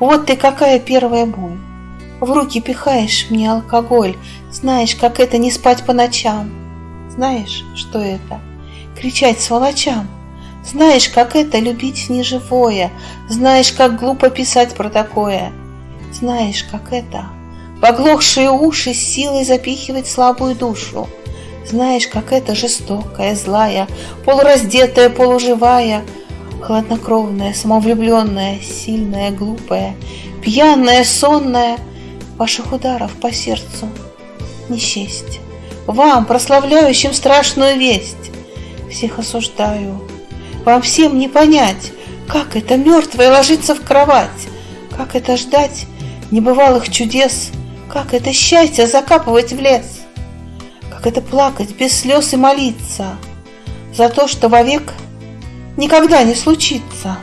Вот ты какая первая боль. В руки пихаешь мне алкоголь, Знаешь, как это не спать по ночам. Знаешь, что это? Кричать сволочам. Знаешь, как это любить неживое, Знаешь, как глупо писать про такое. Знаешь, как это Поглохшие уши силой запихивать слабую душу. Знаешь, как это жестокая, злая, Полураздетая, полуживая, Хладнокровная, самовлюбленная, Сильная, глупая, пьяная, сонная, Ваших ударов по сердцу не счесть. Вам, прославляющим страшную весть, Всех осуждаю. Вам всем не понять, Как это мертвое ложиться в кровать, Как это ждать небывалых чудес, Как это счастье закапывать в лес, Как это плакать без слез и молиться За то, что вовек никогда не случится.